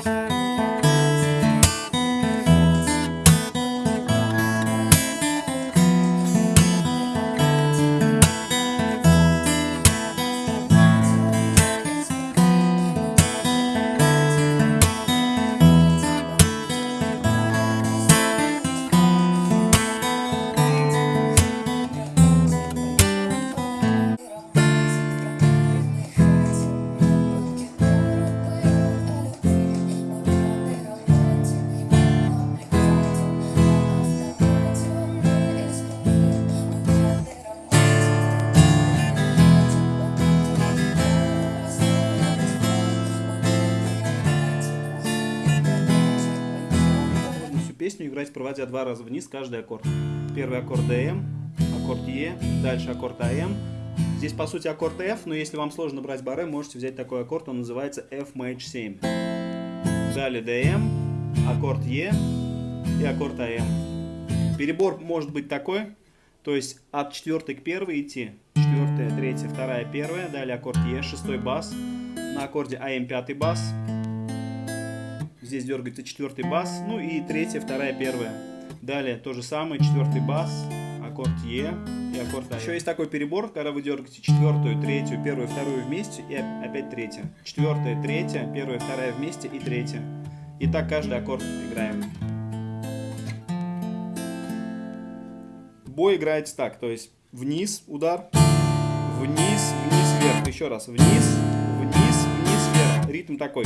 thank you играть, проводя два раза вниз каждый аккорд. Первый аккорд Dm, аккорд E, дальше аккорд Am. Здесь, по сути, аккорд F, но если вам сложно брать баре, можете взять такой аккорд, он называется Fmaj7. Далее Dm, аккорд E и аккорд Am. Перебор может быть такой, то есть от четвертой к первой идти. Четвертая, третья, вторая, первая. Далее аккорд E, шестой бас. На аккорде Am пятый бас. Здесь дергается четвертый бас. Ну и третья, вторая, первая. Далее то же самое, четвертый бас, аккорд Е и аккорд А. Еще есть такой перебор, когда вы дергаете четвертую, третью, первую, вторую вместе и опять третья. Четвертая, третья, первая, вторая вместе и третья. И так каждый аккорд играем. Бой играется так, то есть вниз удар, вниз, вниз, вверх. Еще раз, вниз, вниз, вниз, вверх. Ритм такой.